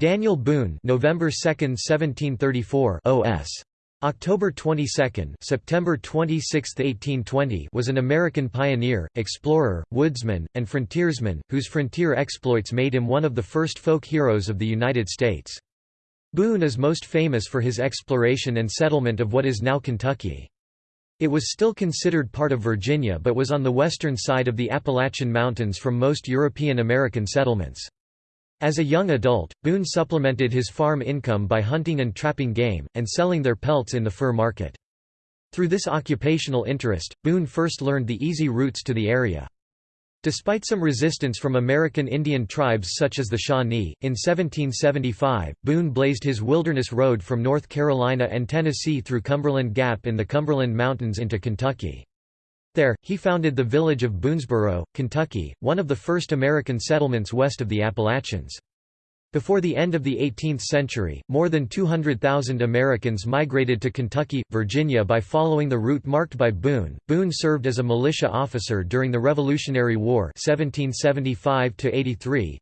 Daniel Boone November 2, 1734 OS. October 22, September 26, 1820 was an American pioneer, explorer, woodsman, and frontiersman, whose frontier exploits made him one of the first folk heroes of the United States. Boone is most famous for his exploration and settlement of what is now Kentucky. It was still considered part of Virginia but was on the western side of the Appalachian Mountains from most European American settlements. As a young adult, Boone supplemented his farm income by hunting and trapping game, and selling their pelts in the fur market. Through this occupational interest, Boone first learned the easy routes to the area. Despite some resistance from American Indian tribes such as the Shawnee, in 1775, Boone blazed his wilderness road from North Carolina and Tennessee through Cumberland Gap in the Cumberland Mountains into Kentucky. There, he founded the village of Boonesboro, Kentucky, one of the first American settlements west of the Appalachians. Before the end of the 18th century, more than 200,000 Americans migrated to Kentucky, Virginia by following the route marked by Boone. Boone served as a militia officer during the Revolutionary War 1775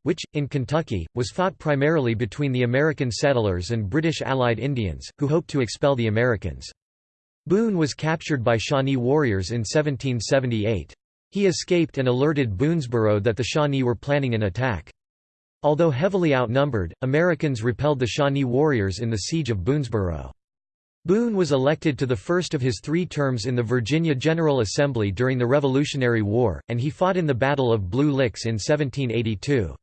which, in Kentucky, was fought primarily between the American settlers and British Allied Indians, who hoped to expel the Americans. Boone was captured by Shawnee warriors in 1778. He escaped and alerted Boonesborough that the Shawnee were planning an attack. Although heavily outnumbered, Americans repelled the Shawnee warriors in the Siege of Boonesborough. Boone was elected to the first of his three terms in the Virginia General Assembly during the Revolutionary War, and he fought in the Battle of Blue Licks in 1782.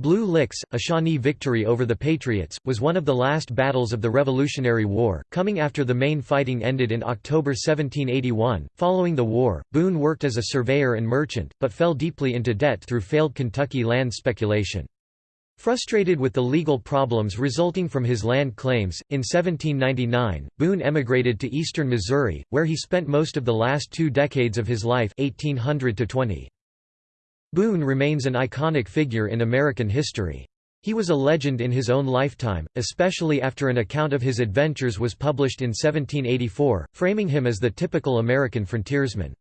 Blue Licks, a Shawnee victory over the Patriots, was one of the last battles of the Revolutionary War, coming after the main fighting ended in October 1781. Following the war, Boone worked as a surveyor and merchant, but fell deeply into debt through failed Kentucky land speculation. Frustrated with the legal problems resulting from his land claims, in 1799, Boone emigrated to eastern Missouri, where he spent most of the last two decades of his life 1800 -20. Boone remains an iconic figure in American history. He was a legend in his own lifetime, especially after an account of his adventures was published in 1784, framing him as the typical American frontiersman.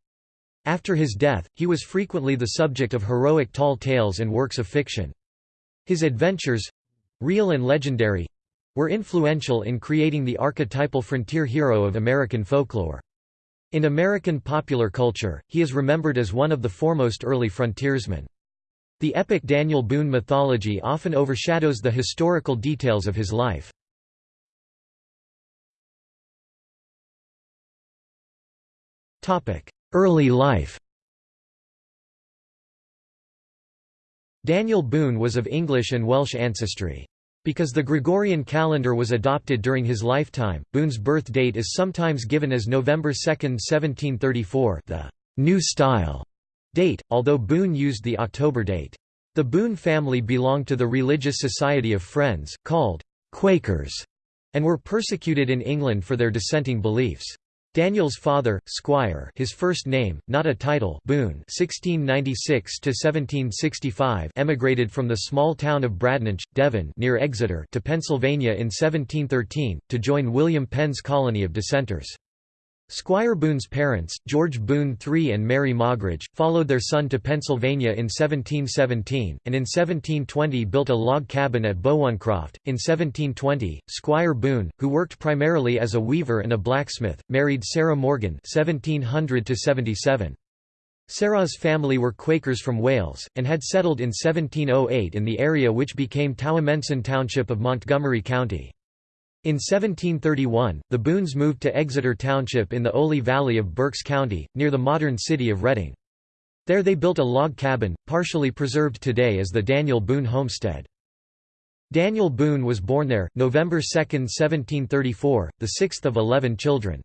After his death, he was frequently the subject of heroic tall tales and works of fiction. His adventures—real and legendary—were influential in creating the archetypal frontier hero of American folklore. In American popular culture, he is remembered as one of the foremost early frontiersmen. The epic Daniel Boone mythology often overshadows the historical details of his life. Early life Daniel Boone was of English and Welsh ancestry. Because the Gregorian calendar was adopted during his lifetime, Boone's birth date is sometimes given as November 2, 1734 the «New Style» date, although Boone used the October date. The Boone family belonged to the Religious Society of Friends, called «Quakers», and were persecuted in England for their dissenting beliefs. Daniel's father, Squire his first name, not a title Boone 1696–1765 emigrated from the small town of Bradninch, Devon near Exeter to Pennsylvania in 1713, to join William Penn's colony of dissenters. Squire Boone's parents, George Boone III and Mary Moggridge, followed their son to Pennsylvania in 1717, and in 1720 built a log cabin at Bowoncroft. In 1720, Squire Boone, who worked primarily as a weaver and a blacksmith, married Sarah Morgan (1700–77). Sarah's family were Quakers from Wales, and had settled in 1708 in the area which became Towamencin Township of Montgomery County. In 1731, the Boones moved to Exeter Township in the Oley Valley of Berks County, near the modern city of Reading. There they built a log cabin, partially preserved today as the Daniel Boone Homestead. Daniel Boone was born there, November 2, 1734, the sixth of eleven children.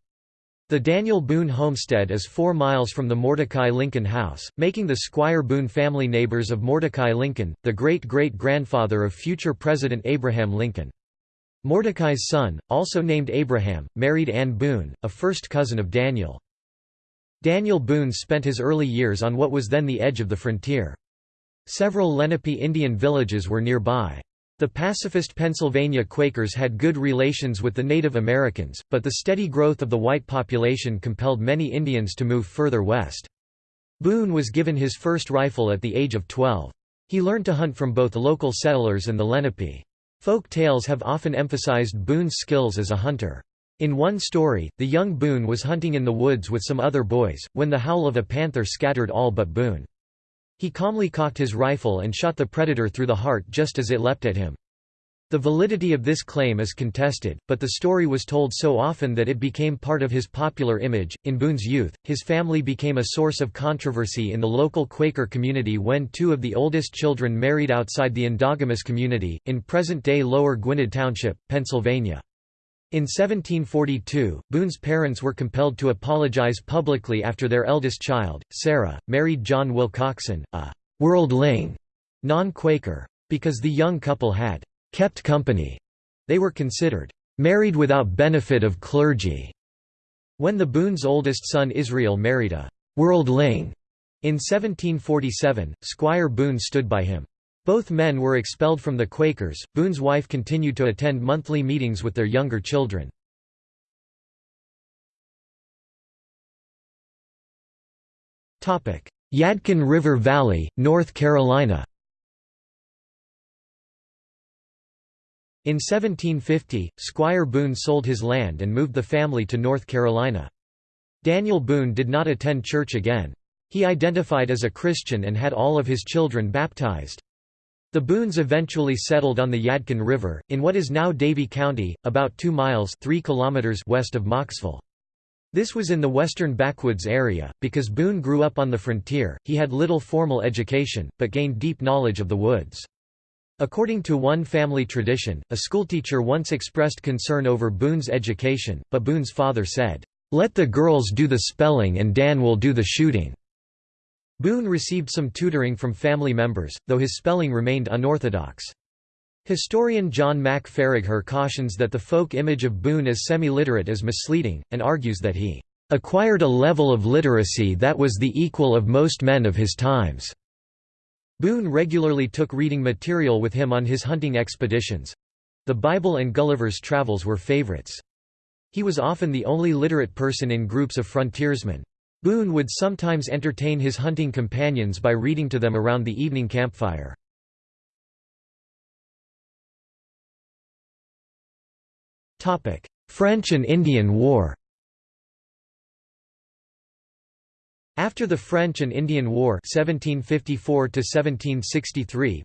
The Daniel Boone homestead is four miles from the Mordecai Lincoln House, making the Squire Boone family neighbors of Mordecai Lincoln, the great-great-grandfather of future President Abraham Lincoln. Mordecai's son, also named Abraham, married Anne Boone, a first cousin of Daniel. Daniel Boone spent his early years on what was then the edge of the frontier. Several Lenape Indian villages were nearby. The pacifist Pennsylvania Quakers had good relations with the Native Americans, but the steady growth of the white population compelled many Indians to move further west. Boone was given his first rifle at the age of 12. He learned to hunt from both local settlers and the Lenape. Folk tales have often emphasized Boone's skills as a hunter. In one story, the young Boone was hunting in the woods with some other boys, when the howl of a panther scattered all but Boone. He calmly cocked his rifle and shot the predator through the heart just as it leapt at him. The validity of this claim is contested, but the story was told so often that it became part of his popular image. In Boone's youth, his family became a source of controversy in the local Quaker community when two of the oldest children married outside the endogamous community, in present day Lower Gwynedd Township, Pennsylvania. In 1742, Boone's parents were compelled to apologize publicly after their eldest child, Sarah, married John Wilcoxon, a «worldling» non-Quaker. Because the young couple had «kept company», they were considered «married without benefit of clergy». When the Boone's oldest son Israel married a «worldling» in 1747, Squire Boone stood by him. Both men were expelled from the Quakers. Boone's wife continued to attend monthly meetings with their younger children. Yadkin River Valley, North Carolina In 1750, Squire Boone sold his land and moved the family to North Carolina. Daniel Boone did not attend church again. He identified as a Christian and had all of his children baptized. The Boones eventually settled on the Yadkin River, in what is now Davie County, about 2 miles 3 kilometers west of Mocksville. This was in the western backwoods area. Because Boone grew up on the frontier, he had little formal education, but gained deep knowledge of the woods. According to one family tradition, a schoolteacher once expressed concern over Boone's education, but Boone's father said, "'Let the girls do the spelling and Dan will do the shooting.' Boone received some tutoring from family members, though his spelling remained unorthodox. Historian John Mack Faragher cautions that the folk image of Boone as semi-literate is misleading, and argues that he "...acquired a level of literacy that was the equal of most men of his times." Boone regularly took reading material with him on his hunting expeditions. The Bible and Gulliver's Travels were favorites. He was often the only literate person in groups of frontiersmen. Boone would sometimes entertain his hunting companions by reading to them around the evening campfire. French and Indian War After the French and Indian War 1754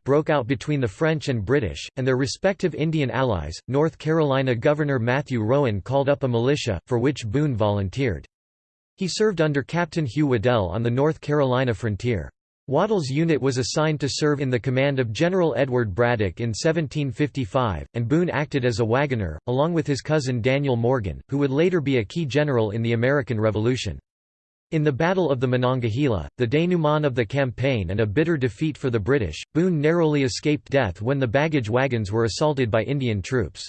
broke out between the French and British, and their respective Indian allies, North Carolina Governor Matthew Rowan called up a militia, for which Boone volunteered. He served under Captain Hugh Waddell on the North Carolina frontier. Waddell's unit was assigned to serve in the command of General Edward Braddock in 1755, and Boone acted as a wagoner, along with his cousin Daniel Morgan, who would later be a key general in the American Revolution. In the Battle of the Monongahela, the denouement of the campaign and a bitter defeat for the British, Boone narrowly escaped death when the baggage wagons were assaulted by Indian troops.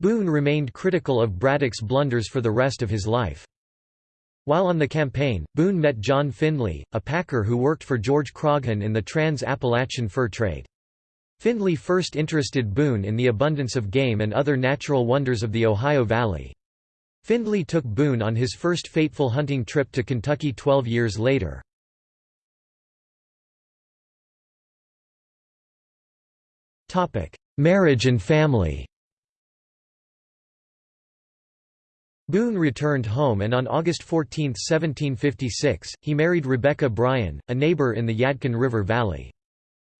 Boone remained critical of Braddock's blunders for the rest of his life. While on the campaign, Boone met John Findley, a packer who worked for George Croghan in the trans-Appalachian fur trade. Findley first interested Boone in the abundance of game and other natural wonders of the Ohio Valley. Findley took Boone on his first fateful hunting trip to Kentucky 12 years later. Marriage and family Boone returned home and on August 14, 1756, he married Rebecca Bryan, a neighbor in the Yadkin River Valley.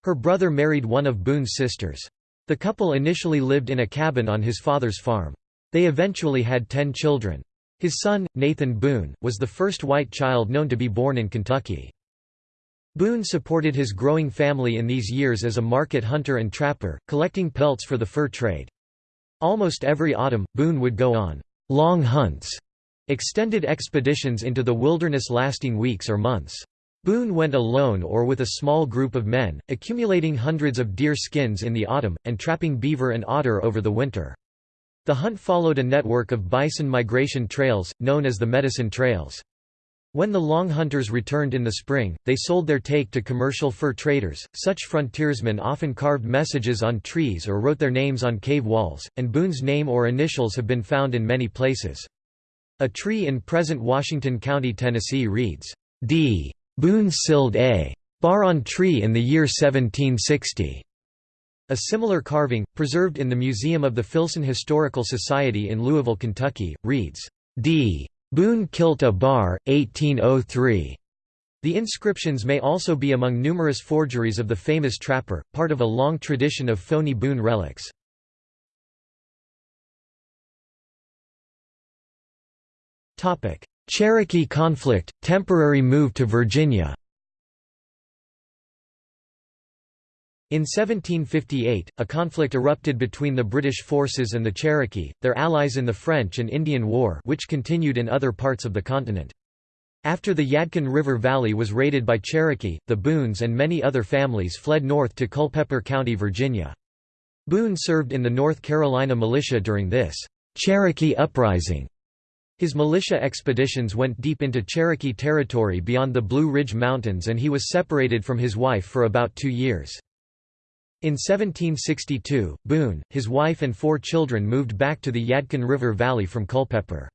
Her brother married one of Boone's sisters. The couple initially lived in a cabin on his father's farm. They eventually had ten children. His son, Nathan Boone, was the first white child known to be born in Kentucky. Boone supported his growing family in these years as a market hunter and trapper, collecting pelts for the fur trade. Almost every autumn, Boone would go on long hunts, extended expeditions into the wilderness lasting weeks or months. Boone went alone or with a small group of men, accumulating hundreds of deer skins in the autumn, and trapping beaver and otter over the winter. The hunt followed a network of bison migration trails, known as the Medicine Trails. When the Long Hunters returned in the spring, they sold their take to commercial fur traders. Such frontiersmen often carved messages on trees or wrote their names on cave walls, and Boone's name or initials have been found in many places. A tree in present Washington County, Tennessee reads, D. Boone Sild A. Bar on tree in the year 1760. A similar carving, preserved in the Museum of the Filson Historical Society in Louisville, Kentucky, reads, D. Boone kilt a bar, 1803. The inscriptions may also be among numerous forgeries of the famous trapper, part of a long tradition of phony Boone relics. Cherokee conflict, temporary move to Virginia In 1758, a conflict erupted between the British forces and the Cherokee, their allies in the French and Indian War which continued in other parts of the continent. After the Yadkin River Valley was raided by Cherokee, the Boones and many other families fled north to Culpeper County, Virginia. Boone served in the North Carolina militia during this Cherokee Uprising. His militia expeditions went deep into Cherokee territory beyond the Blue Ridge Mountains and he was separated from his wife for about two years. In 1762, Boone, his wife and four children moved back to the Yadkin River Valley from Culpeper.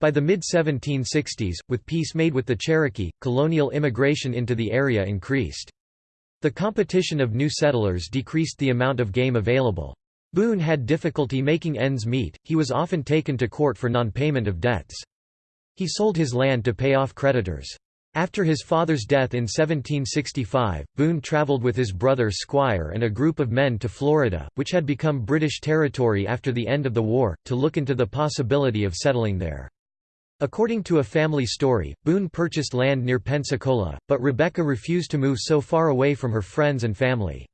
By the mid-1760s, with peace made with the Cherokee, colonial immigration into the area increased. The competition of new settlers decreased the amount of game available. Boone had difficulty making ends meet, he was often taken to court for non-payment of debts. He sold his land to pay off creditors. After his father's death in 1765, Boone traveled with his brother Squire and a group of men to Florida, which had become British territory after the end of the war, to look into the possibility of settling there. According to a family story, Boone purchased land near Pensacola, but Rebecca refused to move so far away from her friends and family.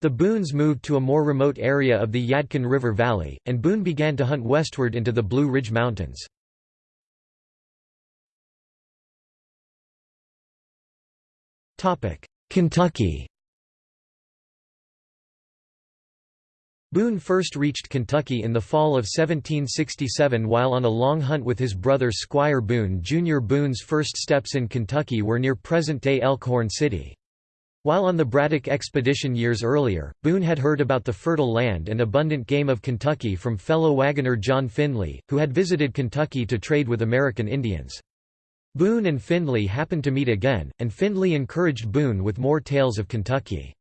The Boones moved to a more remote area of the Yadkin River Valley, and Boone began to hunt westward into the Blue Ridge Mountains. Kentucky Boone first reached Kentucky in the fall of 1767 while on a long hunt with his brother Squire Boone Jr. Boone's first steps in Kentucky were near present-day Elkhorn City. While on the Braddock expedition years earlier, Boone had heard about the fertile land and abundant game of Kentucky from fellow wagoner John Finley, who had visited Kentucky to trade with American Indians. Boone and Findlay happened to meet again, and Findlay encouraged Boone with more tales of Kentucky.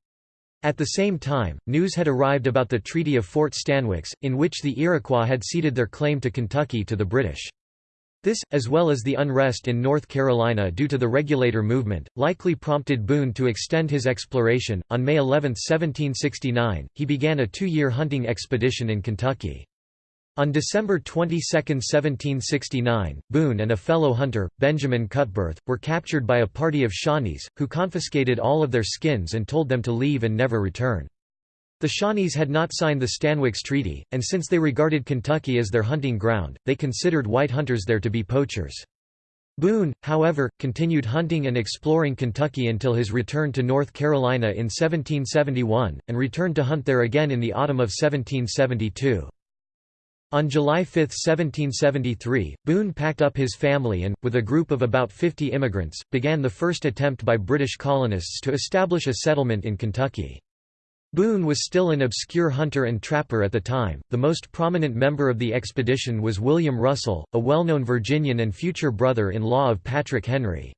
At the same time, news had arrived about the Treaty of Fort Stanwix, in which the Iroquois had ceded their claim to Kentucky to the British. This, as well as the unrest in North Carolina due to the Regulator movement, likely prompted Boone to extend his exploration. On May 11, 1769, he began a two year hunting expedition in Kentucky. On December 22, 1769, Boone and a fellow hunter, Benjamin Cutbirth, were captured by a party of Shawnees, who confiscated all of their skins and told them to leave and never return. The Shawnees had not signed the Stanwix Treaty, and since they regarded Kentucky as their hunting ground, they considered white hunters there to be poachers. Boone, however, continued hunting and exploring Kentucky until his return to North Carolina in 1771, and returned to hunt there again in the autumn of 1772. On July 5, 1773, Boone packed up his family and, with a group of about 50 immigrants, began the first attempt by British colonists to establish a settlement in Kentucky. Boone was still an obscure hunter and trapper at the time. The most prominent member of the expedition was William Russell, a well-known Virginian and future brother-in-law of Patrick Henry.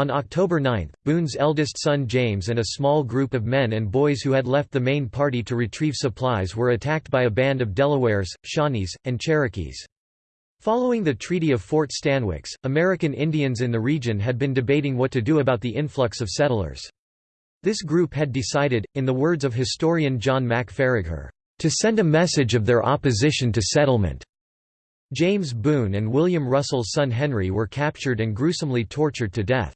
On October 9, Boone's eldest son James and a small group of men and boys who had left the main party to retrieve supplies were attacked by a band of Delawares, Shawnees, and Cherokees. Following the Treaty of Fort Stanwix, American Indians in the region had been debating what to do about the influx of settlers. This group had decided, in the words of historian John Mack to send a message of their opposition to settlement. James Boone and William Russell's son Henry were captured and gruesomely tortured to death.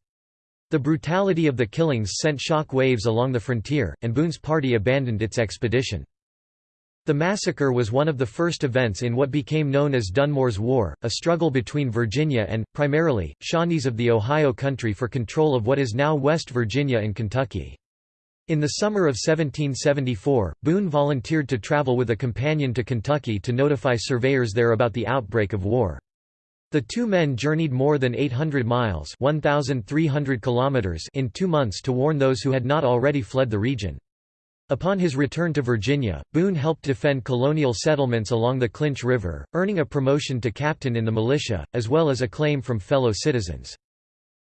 The brutality of the killings sent shock waves along the frontier, and Boone's party abandoned its expedition. The massacre was one of the first events in what became known as Dunmore's War, a struggle between Virginia and, primarily, Shawnees of the Ohio Country for control of what is now West Virginia and Kentucky. In the summer of 1774, Boone volunteered to travel with a companion to Kentucky to notify surveyors there about the outbreak of war. The two men journeyed more than 800 miles 1,300 kilometers in two months to warn those who had not already fled the region. Upon his return to Virginia, Boone helped defend colonial settlements along the Clinch River, earning a promotion to captain in the militia, as well as acclaim from fellow citizens.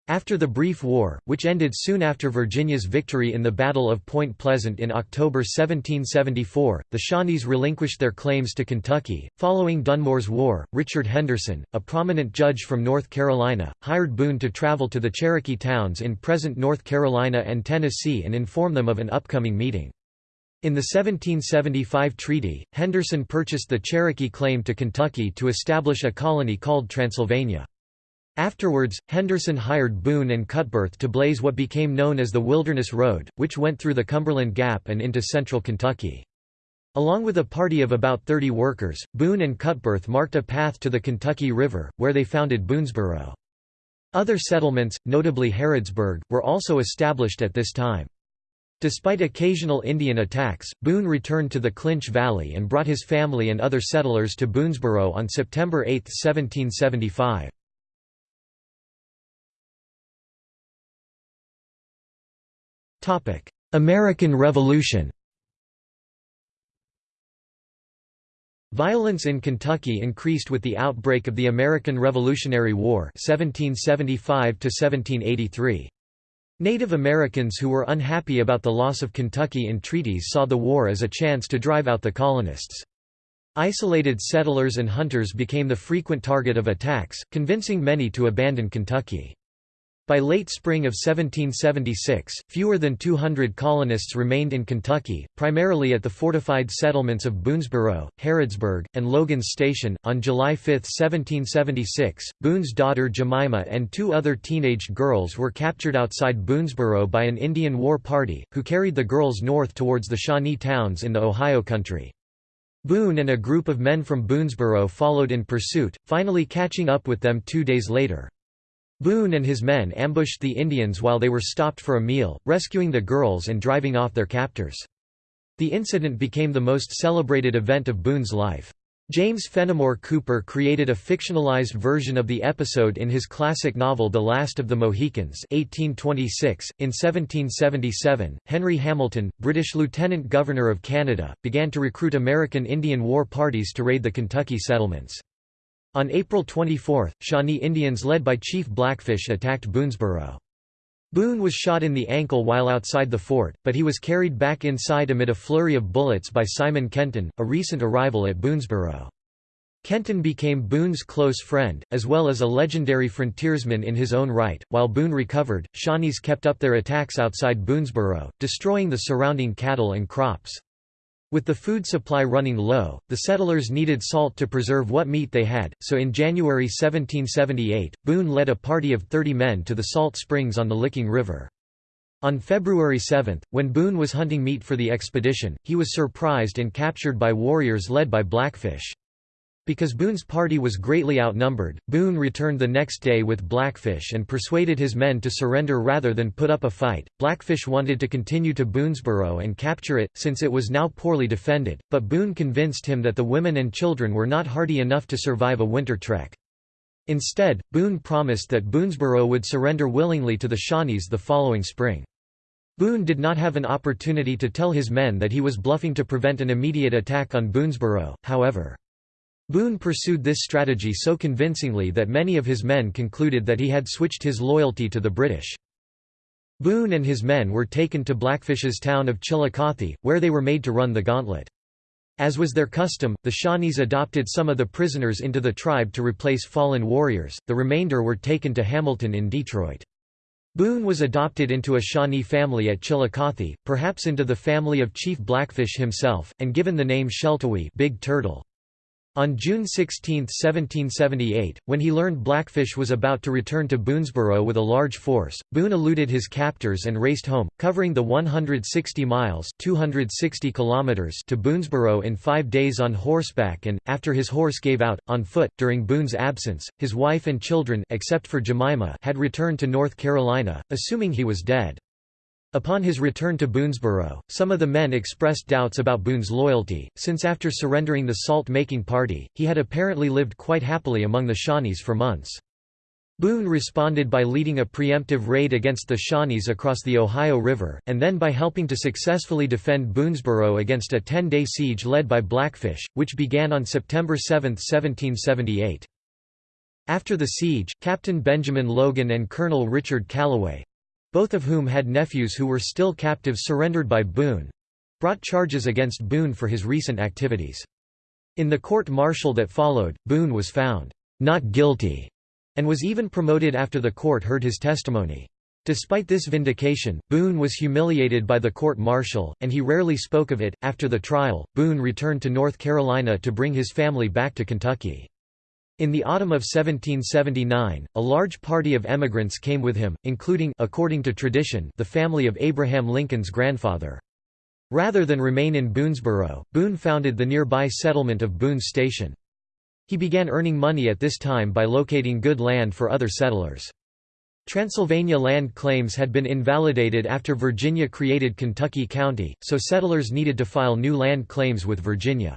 After the brief war, which ended soon after Virginia's victory in the Battle of Point Pleasant in October 1774, the Shawnees relinquished their claims to Kentucky. Following Dunmore's War, Richard Henderson, a prominent judge from North Carolina, hired Boone to travel to the Cherokee towns in present North Carolina and Tennessee and inform them of an upcoming meeting. In the 1775 treaty, Henderson purchased the Cherokee claim to Kentucky to establish a colony called Transylvania. Afterwards, Henderson hired Boone and Cutbirth to blaze what became known as the Wilderness Road, which went through the Cumberland Gap and into central Kentucky. Along with a party of about 30 workers, Boone and Cutbirth marked a path to the Kentucky River, where they founded Boonesboro. Other settlements, notably Harrodsburg, were also established at this time. Despite occasional Indian attacks, Boone returned to the Clinch Valley and brought his family and other settlers to Boonesboro on September 8, 1775. American Revolution Violence in Kentucky increased with the outbreak of the American Revolutionary War 1775 -1783. Native Americans who were unhappy about the loss of Kentucky in treaties saw the war as a chance to drive out the colonists. Isolated settlers and hunters became the frequent target of attacks, convincing many to abandon Kentucky. By late spring of 1776, fewer than 200 colonists remained in Kentucky, primarily at the fortified settlements of Boonesboro, Harrodsburg, and Logan's Station. On July 5, 1776, Boone's daughter Jemima and two other teenaged girls were captured outside Boonesboro by an Indian war party, who carried the girls north towards the Shawnee towns in the Ohio country. Boone and a group of men from Boonesboro followed in pursuit, finally catching up with them two days later. Boone and his men ambushed the Indians while they were stopped for a meal, rescuing the girls and driving off their captors. The incident became the most celebrated event of Boone's life. James Fenimore Cooper created a fictionalized version of the episode in his classic novel The Last of the Mohicans 1826. .In 1777, Henry Hamilton, British Lieutenant Governor of Canada, began to recruit American Indian war parties to raid the Kentucky settlements. On April 24, Shawnee Indians led by Chief Blackfish attacked Boonesboro. Boone was shot in the ankle while outside the fort, but he was carried back inside amid a flurry of bullets by Simon Kenton, a recent arrival at Boonesboro. Kenton became Boone's close friend, as well as a legendary frontiersman in his own right. While Boone recovered, Shawnees kept up their attacks outside Boonesboro, destroying the surrounding cattle and crops. With the food supply running low, the settlers needed salt to preserve what meat they had, so in January 1778, Boone led a party of 30 men to the salt springs on the Licking River. On February 7, when Boone was hunting meat for the expedition, he was surprised and captured by warriors led by Blackfish. Because Boone's party was greatly outnumbered, Boone returned the next day with Blackfish and persuaded his men to surrender rather than put up a fight. Blackfish wanted to continue to Boonesboro and capture it, since it was now poorly defended, but Boone convinced him that the women and children were not hardy enough to survive a winter trek. Instead, Boone promised that Boonesboro would surrender willingly to the Shawnees the following spring. Boone did not have an opportunity to tell his men that he was bluffing to prevent an immediate attack on Boonesboro, however. Boone pursued this strategy so convincingly that many of his men concluded that he had switched his loyalty to the British. Boone and his men were taken to Blackfish's town of Chillicothe, where they were made to run the gauntlet. As was their custom, the Shawnees adopted some of the prisoners into the tribe to replace fallen warriors, the remainder were taken to Hamilton in Detroit. Boone was adopted into a Shawnee family at Chillicothe, perhaps into the family of Chief Blackfish himself, and given the name Sheltowee Big Turtle. On June 16, 1778, when he learned Blackfish was about to return to Boonesboro with a large force, Boone eluded his captors and raced home, covering the 160 miles 260 kilometers to Boonesboro in five days on horseback and, after his horse gave out, on foot. During Boone's absence, his wife and children except for Jemima had returned to North Carolina, assuming he was dead. Upon his return to Boonesborough, some of the men expressed doubts about Boone's loyalty, since after surrendering the salt-making party, he had apparently lived quite happily among the Shawnees for months. Boone responded by leading a preemptive raid against the Shawnees across the Ohio River, and then by helping to successfully defend Boonesborough against a ten-day siege led by Blackfish, which began on September 7, 1778. After the siege, Captain Benjamin Logan and Colonel Richard Callaway—both of whom had nephews who were still captives surrendered by Boone—brought charges against Boone for his recent activities. In the court-martial that followed, Boone was found not guilty and was even promoted after the court heard his testimony. Despite this vindication, Boone was humiliated by the court-martial, and he rarely spoke of it. After the trial, Boone returned to North Carolina to bring his family back to Kentucky. In the autumn of 1779, a large party of emigrants came with him, including according to tradition, the family of Abraham Lincoln's grandfather. Rather than remain in Boonesboro, Boone founded the nearby settlement of Boone's Station. He began earning money at this time by locating good land for other settlers. Transylvania land claims had been invalidated after Virginia created Kentucky County, so settlers needed to file new land claims with Virginia.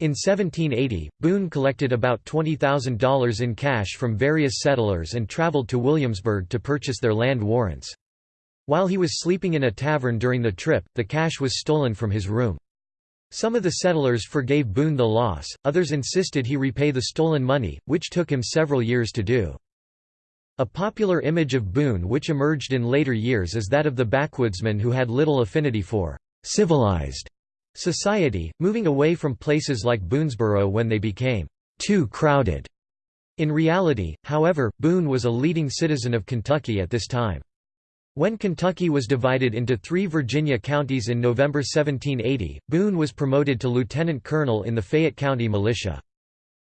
In 1780, Boone collected about $20,000 in cash from various settlers and traveled to Williamsburg to purchase their land warrants. While he was sleeping in a tavern during the trip, the cash was stolen from his room. Some of the settlers forgave Boone the loss, others insisted he repay the stolen money, which took him several years to do. A popular image of Boone which emerged in later years is that of the backwoodsman who had little affinity for «civilized» Society, moving away from places like Boonesboro when they became too crowded. In reality, however, Boone was a leading citizen of Kentucky at this time. When Kentucky was divided into three Virginia counties in November 1780, Boone was promoted to lieutenant colonel in the Fayette County Militia.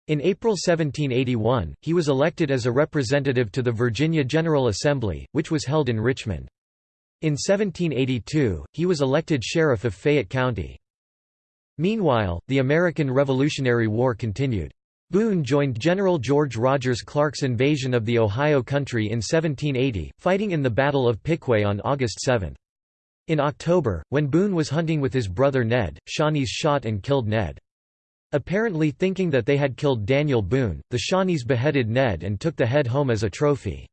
In April 1781, he was elected as a representative to the Virginia General Assembly, which was held in Richmond. In 1782, he was elected sheriff of Fayette County. Meanwhile, the American Revolutionary War continued. Boone joined General George Rogers Clark's invasion of the Ohio Country in 1780, fighting in the Battle of Piqua on August 7. In October, when Boone was hunting with his brother Ned, Shawnees shot and killed Ned. Apparently thinking that they had killed Daniel Boone, the Shawnees beheaded Ned and took the head home as a trophy.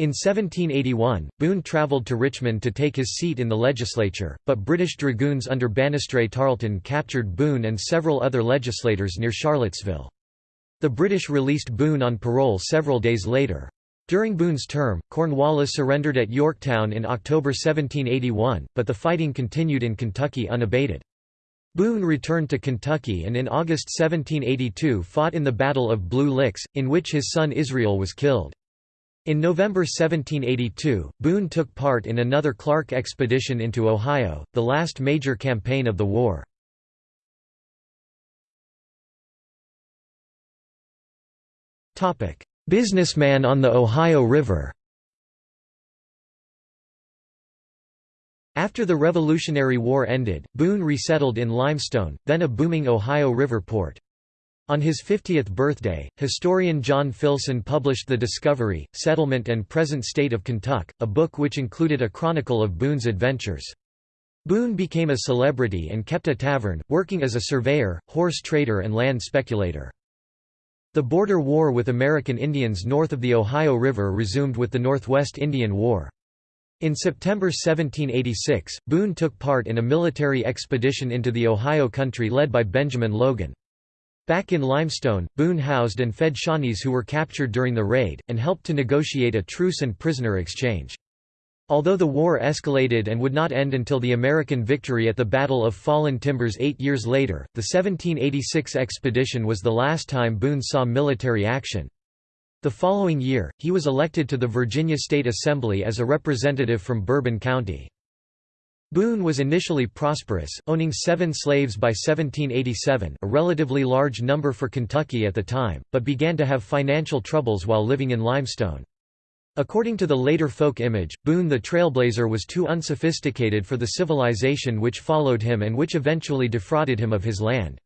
In 1781, Boone travelled to Richmond to take his seat in the legislature, but British dragoons under Banastre Tarleton captured Boone and several other legislators near Charlottesville. The British released Boone on parole several days later. During Boone's term, Cornwallis surrendered at Yorktown in October 1781, but the fighting continued in Kentucky unabated. Boone returned to Kentucky and in August 1782 fought in the Battle of Blue Licks, in which his son Israel was killed. In November 1782, Boone took part in another Clark expedition into Ohio, the last major campaign of the war. Businessman on the Ohio River After the Revolutionary War ended, Boone resettled in Limestone, then a booming Ohio River port. On his 50th birthday, historian John Filson published The Discovery, Settlement and Present State of Kentucky, a book which included a chronicle of Boone's adventures. Boone became a celebrity and kept a tavern, working as a surveyor, horse trader and land speculator. The border war with American Indians north of the Ohio River resumed with the Northwest Indian War. In September 1786, Boone took part in a military expedition into the Ohio country led by Benjamin Logan. Back in Limestone, Boone housed and fed Shawnees who were captured during the raid, and helped to negotiate a truce and prisoner exchange. Although the war escalated and would not end until the American victory at the Battle of Fallen Timbers eight years later, the 1786 expedition was the last time Boone saw military action. The following year, he was elected to the Virginia State Assembly as a representative from Bourbon County. Boone was initially prosperous, owning seven slaves by 1787 a relatively large number for Kentucky at the time, but began to have financial troubles while living in Limestone. According to the later folk image, Boone the Trailblazer was too unsophisticated for the civilization which followed him and which eventually defrauded him of his land.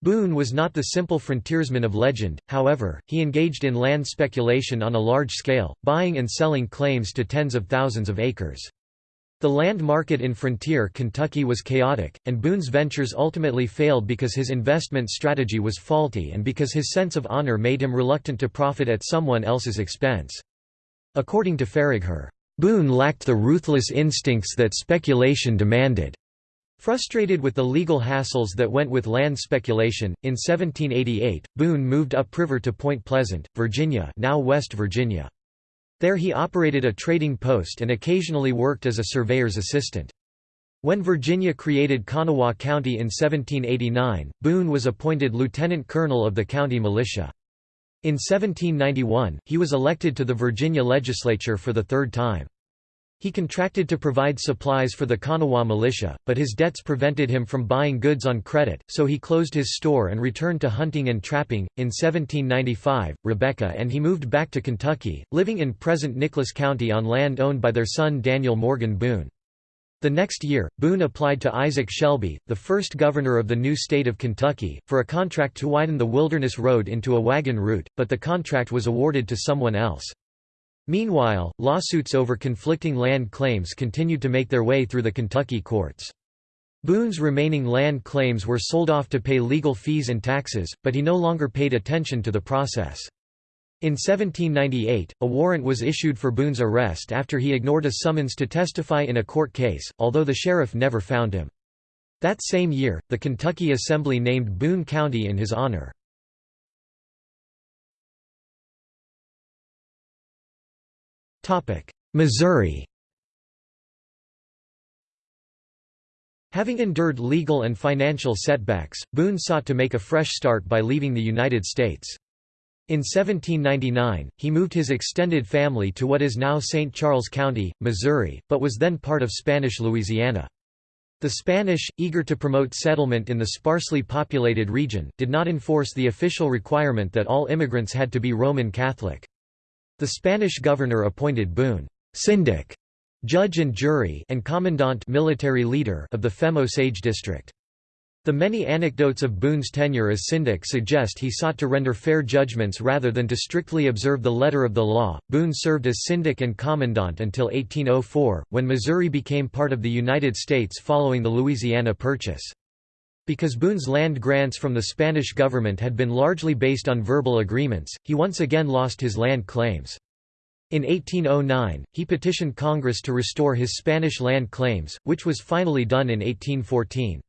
Boone was not the simple frontiersman of legend, however, he engaged in land speculation on a large scale, buying and selling claims to tens of thousands of acres. The land market in frontier Kentucky was chaotic, and Boone's ventures ultimately failed because his investment strategy was faulty and because his sense of honor made him reluctant to profit at someone else's expense. According to Faragher, Boone lacked the ruthless instincts that speculation demanded. Frustrated with the legal hassles that went with land speculation, in 1788, Boone moved upriver to Point Pleasant, Virginia now West Virginia. There he operated a trading post and occasionally worked as a surveyor's assistant. When Virginia created Kanawha County in 1789, Boone was appointed lieutenant colonel of the county militia. In 1791, he was elected to the Virginia legislature for the third time. He contracted to provide supplies for the Kanawha militia, but his debts prevented him from buying goods on credit, so he closed his store and returned to hunting and trapping. In 1795, Rebecca and he moved back to Kentucky, living in present Nicholas County on land owned by their son Daniel Morgan Boone. The next year, Boone applied to Isaac Shelby, the first governor of the new state of Kentucky, for a contract to widen the Wilderness Road into a wagon route, but the contract was awarded to someone else. Meanwhile, lawsuits over conflicting land claims continued to make their way through the Kentucky courts. Boone's remaining land claims were sold off to pay legal fees and taxes, but he no longer paid attention to the process. In 1798, a warrant was issued for Boone's arrest after he ignored a summons to testify in a court case, although the sheriff never found him. That same year, the Kentucky Assembly named Boone County in his honor. Missouri Having endured legal and financial setbacks, Boone sought to make a fresh start by leaving the United States. In 1799, he moved his extended family to what is now St. Charles County, Missouri, but was then part of Spanish Louisiana. The Spanish, eager to promote settlement in the sparsely populated region, did not enforce the official requirement that all immigrants had to be Roman Catholic. The Spanish governor appointed Boone, syndic, judge and jury and commandant military leader of the Femme Osage district. The many anecdotes of Boone's tenure as syndic suggest he sought to render fair judgments rather than to strictly observe the letter of the law. Boone served as syndic and commandant until 1804, when Missouri became part of the United States following the Louisiana Purchase. Because Boone's land grants from the Spanish government had been largely based on verbal agreements, he once again lost his land claims. In 1809, he petitioned Congress to restore his Spanish land claims, which was finally done in 1814.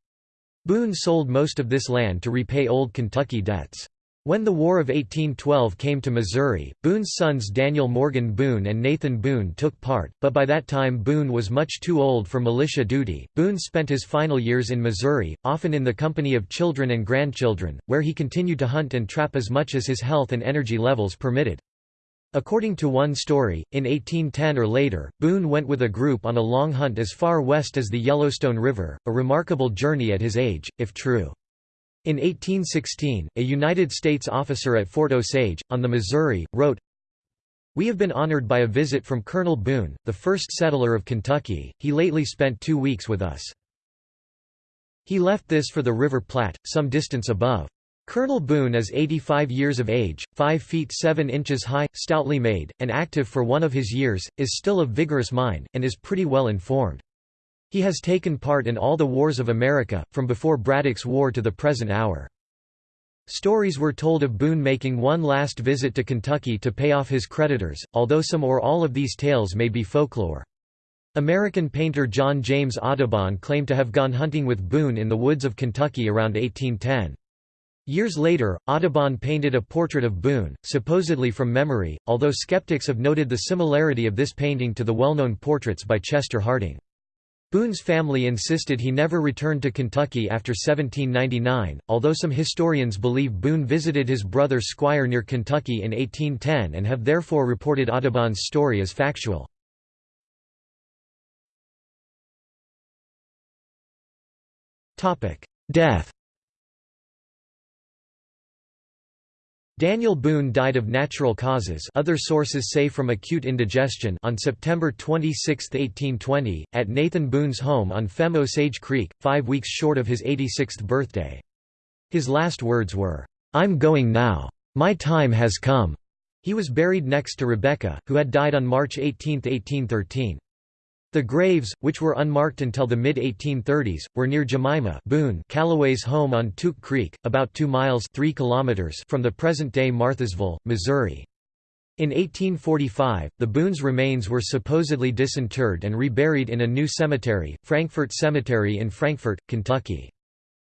Boone sold most of this land to repay old Kentucky debts. When the War of 1812 came to Missouri, Boone's sons Daniel Morgan Boone and Nathan Boone took part, but by that time Boone was much too old for militia duty. Boone spent his final years in Missouri, often in the company of children and grandchildren, where he continued to hunt and trap as much as his health and energy levels permitted. According to one story, in 1810 or later, Boone went with a group on a long hunt as far west as the Yellowstone River, a remarkable journey at his age, if true. In 1816, a United States officer at Fort Osage, on the Missouri, wrote, We have been honored by a visit from Colonel Boone, the first settler of Kentucky, he lately spent two weeks with us. He left this for the River Platte, some distance above. Colonel Boone is 85 years of age, 5 feet 7 inches high, stoutly made, and active for one of his years, is still of vigorous mind, and is pretty well informed. He has taken part in all the wars of America, from before Braddock's War to the present hour. Stories were told of Boone making one last visit to Kentucky to pay off his creditors, although some or all of these tales may be folklore. American painter John James Audubon claimed to have gone hunting with Boone in the woods of Kentucky around 1810. Years later, Audubon painted a portrait of Boone, supposedly from memory, although skeptics have noted the similarity of this painting to the well-known portraits by Chester Harding. Boone's family insisted he never returned to Kentucky after 1799, although some historians believe Boone visited his brother Squire near Kentucky in 1810 and have therefore reported Audubon's story as factual. Death Daniel Boone died of natural causes other sources say from acute indigestion on September 26, 1820, at Nathan Boone's home on Femme Osage Creek, five weeks short of his 86th birthday. His last words were, "'I'm going now. My time has come.'" He was buried next to Rebecca, who had died on March 18, 1813. The graves, which were unmarked until the mid-1830s, were near Jemima Boone Callaway's home on Tuque Creek, about 2 miles 3 kilometers from the present-day Marthasville, Missouri. In 1845, the Boone's remains were supposedly disinterred and reburied in a new cemetery, Frankfort Cemetery in Frankfort, Kentucky.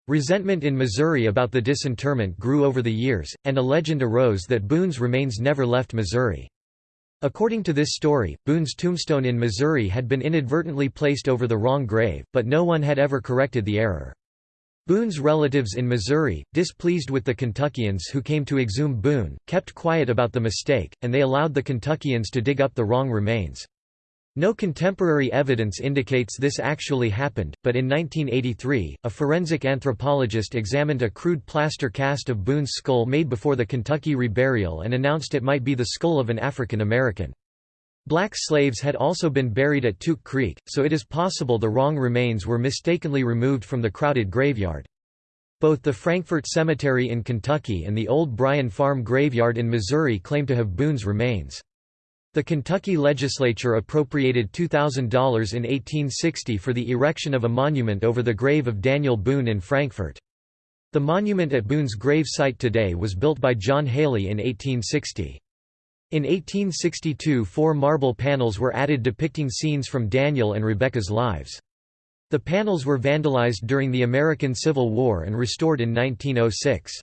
Resentment in Missouri about the disinterment grew over the years, and a legend arose that Boone's remains never left Missouri. According to this story, Boone's tombstone in Missouri had been inadvertently placed over the wrong grave, but no one had ever corrected the error. Boone's relatives in Missouri, displeased with the Kentuckians who came to exhume Boone, kept quiet about the mistake, and they allowed the Kentuckians to dig up the wrong remains. No contemporary evidence indicates this actually happened, but in 1983, a forensic anthropologist examined a crude plaster cast of Boone's skull made before the Kentucky reburial and announced it might be the skull of an African American. Black slaves had also been buried at Tuque Creek, so it is possible the wrong remains were mistakenly removed from the crowded graveyard. Both the Frankfort Cemetery in Kentucky and the Old Bryan Farm Graveyard in Missouri claim to have Boone's remains. The Kentucky legislature appropriated $2,000 in 1860 for the erection of a monument over the grave of Daniel Boone in Frankfort. The monument at Boone's grave site today was built by John Haley in 1860. In 1862 four marble panels were added depicting scenes from Daniel and Rebecca's lives. The panels were vandalized during the American Civil War and restored in 1906.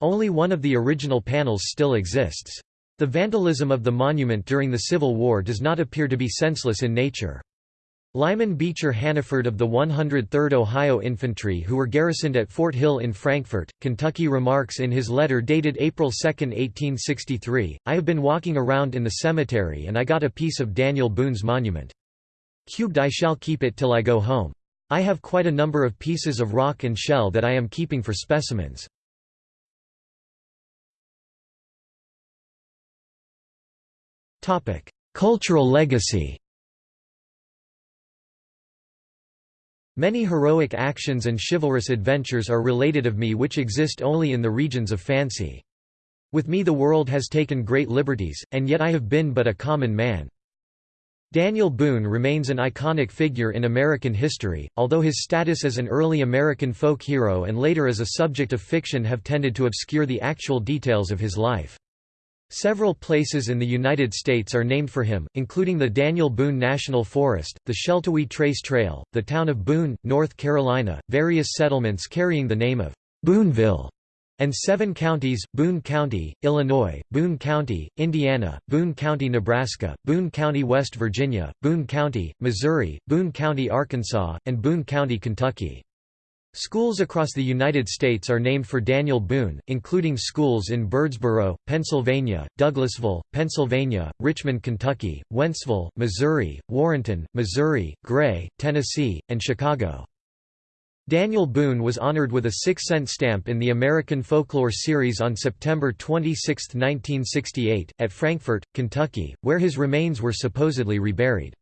Only one of the original panels still exists. The vandalism of the monument during the Civil War does not appear to be senseless in nature. Lyman Beecher Hannaford of the 103rd Ohio Infantry who were garrisoned at Fort Hill in Frankfort, Kentucky remarks in his letter dated April 2, 1863, I have been walking around in the cemetery and I got a piece of Daniel Boone's monument. Cubed I shall keep it till I go home. I have quite a number of pieces of rock and shell that I am keeping for specimens. Cultural legacy Many heroic actions and chivalrous adventures are related of me which exist only in the regions of fancy. With me the world has taken great liberties, and yet I have been but a common man. Daniel Boone remains an iconic figure in American history, although his status as an early American folk hero and later as a subject of fiction have tended to obscure the actual details of his life. Several places in the United States are named for him, including the Daniel Boone National Forest, the Sheltowee Trace Trail, the town of Boone, North Carolina, various settlements carrying the name of Booneville, and seven counties, Boone County, Illinois, Boone County, Indiana, Boone County, Nebraska, Boone County, West Virginia, Boone County, Missouri, Boone County, Arkansas, and Boone County, Kentucky. Schools across the United States are named for Daniel Boone, including schools in Birdsboro, Pennsylvania, Douglasville, Pennsylvania, Richmond, Kentucky, Wentzville, Missouri, Warrenton, Missouri, Gray, Tennessee, and Chicago. Daniel Boone was honored with a six-cent stamp in the American Folklore Series on September 26, 1968, at Frankfort, Kentucky, where his remains were supposedly reburied.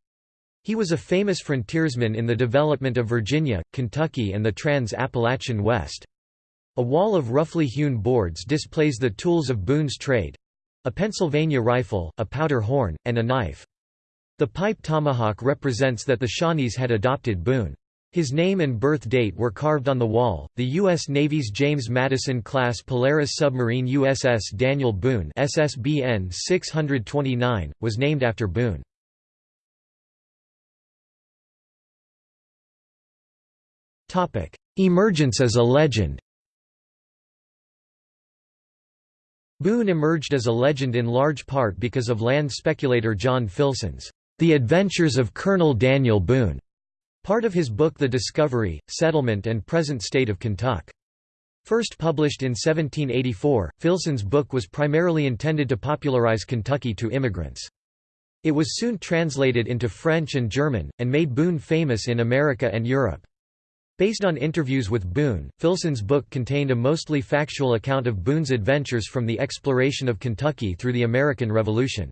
He was a famous frontiersman in the development of Virginia, Kentucky and the Trans-Appalachian West. A wall of roughly hewn boards displays the tools of Boone's trade—a Pennsylvania rifle, a powder horn, and a knife. The pipe tomahawk represents that the Shawnees had adopted Boone. His name and birth date were carved on the wall. The U.S. Navy's James Madison class Polaris submarine USS Daniel Boone (SSBN 629) was named after Boone. Emergence as a legend Boone emerged as a legend in large part because of land speculator John Filson's The Adventures of Colonel Daniel Boone, part of his book The Discovery, Settlement and Present State of Kentucky. First published in 1784, Filson's book was primarily intended to popularize Kentucky to immigrants. It was soon translated into French and German, and made Boone famous in America and Europe. Based on interviews with Boone, Filson's book contained a mostly factual account of Boone's adventures from the exploration of Kentucky through the American Revolution.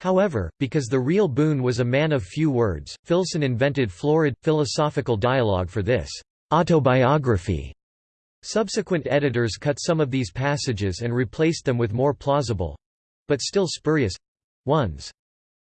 However, because the real Boone was a man of few words, Filson invented florid, philosophical dialogue for this autobiography. Subsequent editors cut some of these passages and replaced them with more plausible—but still spurious—ones.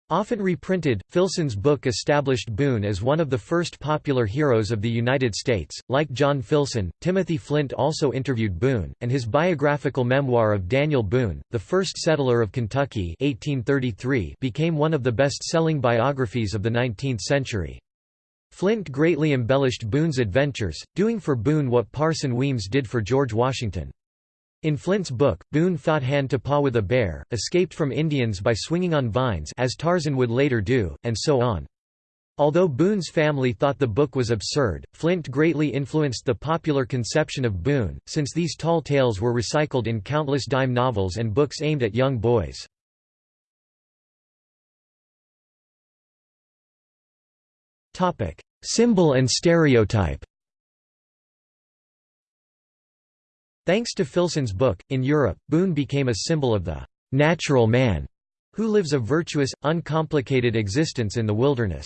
Often reprinted, Filson's book established Boone as one of the first popular heroes of the United States. Like John Filson, Timothy Flint also interviewed Boone, and his biographical memoir of Daniel Boone, the first settler of Kentucky 1833 became one of the best-selling biographies of the 19th century. Flint greatly embellished Boone's adventures, doing for Boone what Parson Weems did for George Washington. In Flint's book, Boone fought hand-to-paw with a bear, escaped from Indians by swinging on vines as Tarzan would later do, and so on. Although Boone's family thought the book was absurd, Flint greatly influenced the popular conception of Boone, since these tall tales were recycled in countless dime novels and books aimed at young boys. Symbol and stereotype Thanks to Filson's book, in Europe, Boone became a symbol of the «natural man» who lives a virtuous, uncomplicated existence in the wilderness.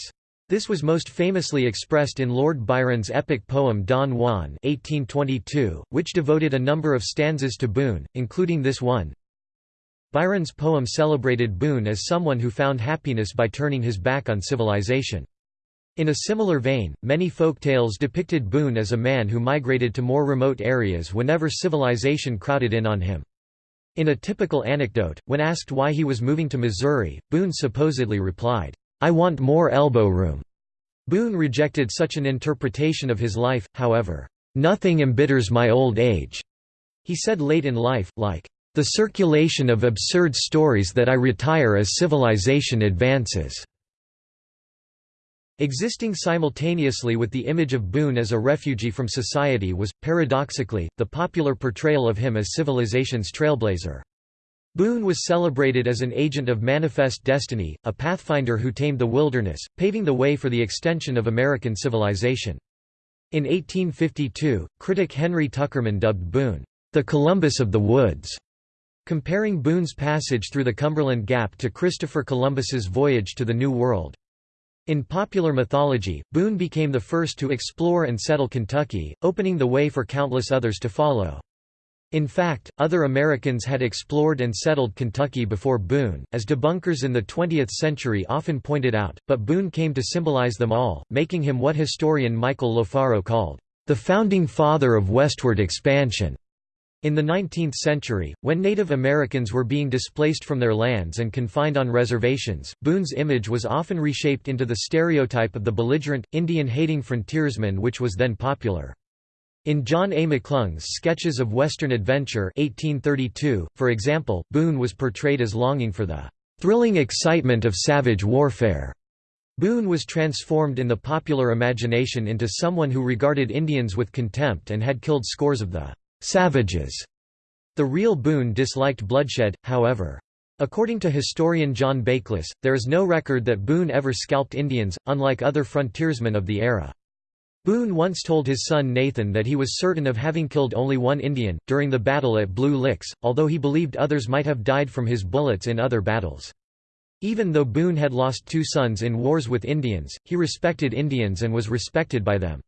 This was most famously expressed in Lord Byron's epic poem Don Juan 1822, which devoted a number of stanzas to Boone, including this one. Byron's poem celebrated Boone as someone who found happiness by turning his back on civilization. In a similar vein, many folk tales depicted Boone as a man who migrated to more remote areas whenever civilization crowded in on him. In a typical anecdote, when asked why he was moving to Missouri, Boone supposedly replied, "'I want more elbow room'". Boone rejected such an interpretation of his life, however, "'Nothing embitters my old age'", he said late in life, like, "'the circulation of absurd stories that I retire as civilization advances'". Existing simultaneously with the image of Boone as a refugee from society was, paradoxically, the popular portrayal of him as civilization's trailblazer. Boone was celebrated as an agent of manifest destiny, a pathfinder who tamed the wilderness, paving the way for the extension of American civilization. In 1852, critic Henry Tuckerman dubbed Boone, "...the Columbus of the woods", comparing Boone's passage through the Cumberland Gap to Christopher Columbus's voyage to the New World. In popular mythology, Boone became the first to explore and settle Kentucky, opening the way for countless others to follow. In fact, other Americans had explored and settled Kentucky before Boone, as debunkers in the 20th century often pointed out, but Boone came to symbolize them all, making him what historian Michael Lofaro called, "...the founding father of westward expansion." In the 19th century, when Native Americans were being displaced from their lands and confined on reservations, Boone's image was often reshaped into the stereotype of the belligerent, Indian-hating frontiersman which was then popular. In John A. McClung's Sketches of Western Adventure 1832, for example, Boone was portrayed as longing for the "...thrilling excitement of savage warfare." Boone was transformed in the popular imagination into someone who regarded Indians with contempt and had killed scores of the savages. The real Boone disliked bloodshed, however. According to historian John Bakeless, there is no record that Boone ever scalped Indians, unlike other frontiersmen of the era. Boone once told his son Nathan that he was certain of having killed only one Indian, during the battle at Blue Licks, although he believed others might have died from his bullets in other battles. Even though Boone had lost two sons in wars with Indians, he respected Indians and was respected by them.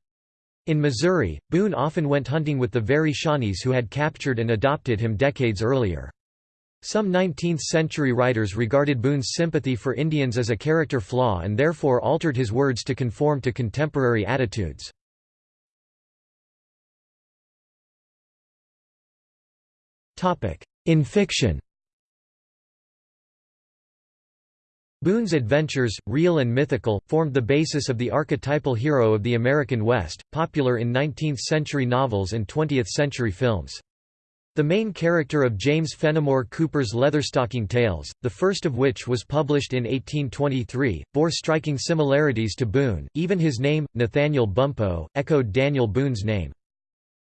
In Missouri, Boone often went hunting with the very Shawnees who had captured and adopted him decades earlier. Some 19th-century writers regarded Boone's sympathy for Indians as a character flaw and therefore altered his words to conform to contemporary attitudes. In fiction Boone's adventures, real and mythical, formed the basis of the archetypal hero of the American West, popular in 19th-century novels and 20th-century films. The main character of James Fenimore Cooper's Leatherstocking Tales, the first of which was published in 1823, bore striking similarities to Boone, even his name, Nathaniel Bumppo, echoed Daniel Boone's name.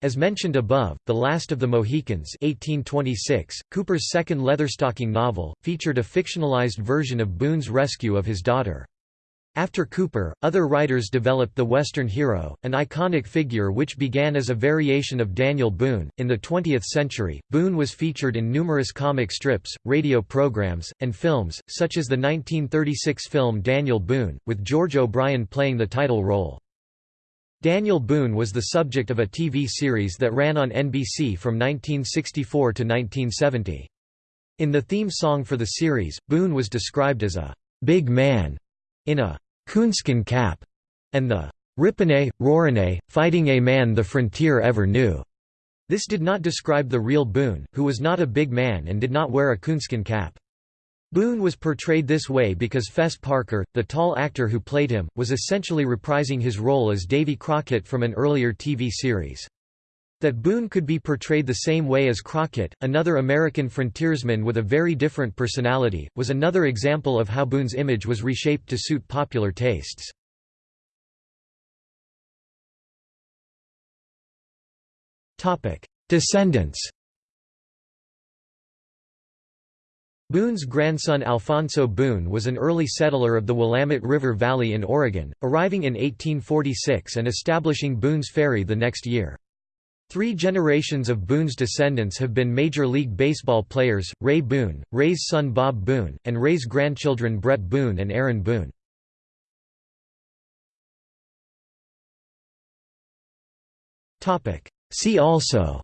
As mentioned above, The Last of the Mohicans 1826, Cooper's second Leatherstocking novel, featured a fictionalized version of Boone's rescue of his daughter. After Cooper, other writers developed the Western hero, an iconic figure which began as a variation of Daniel Boone. In the 20th century, Boone was featured in numerous comic strips, radio programs, and films, such as the 1936 film Daniel Boone, with George O'Brien playing the title role. Daniel Boone was the subject of a TV series that ran on NBC from 1964 to 1970. In the theme song for the series, Boone was described as a big man in a coonskin cap, and the Ripane, Rorane, fighting a man the frontier ever knew. This did not describe the real Boone, who was not a big man and did not wear a coonskin cap. Boone was portrayed this way because Fess Parker, the tall actor who played him, was essentially reprising his role as Davy Crockett from an earlier TV series. That Boone could be portrayed the same way as Crockett, another American frontiersman with a very different personality, was another example of how Boone's image was reshaped to suit popular tastes. Descendants Boone's grandson Alphonso Boone was an early settler of the Willamette River Valley in Oregon, arriving in 1846 and establishing Boone's Ferry the next year. Three generations of Boone's descendants have been Major League Baseball players, Ray Boone, Ray's son Bob Boone, and Ray's grandchildren Bret Boone and Aaron Boone. See also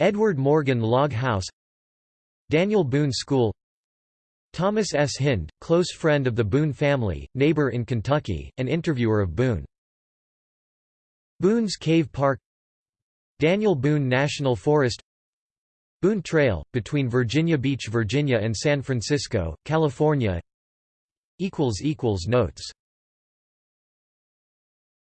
Edward Morgan Log House Daniel Boone School Thomas S. Hinde, close friend of the Boone family, neighbor in Kentucky, and interviewer of Boone. Boone's Cave Park Daniel Boone National Forest Boone Trail, between Virginia Beach, Virginia and San Francisco, California Notes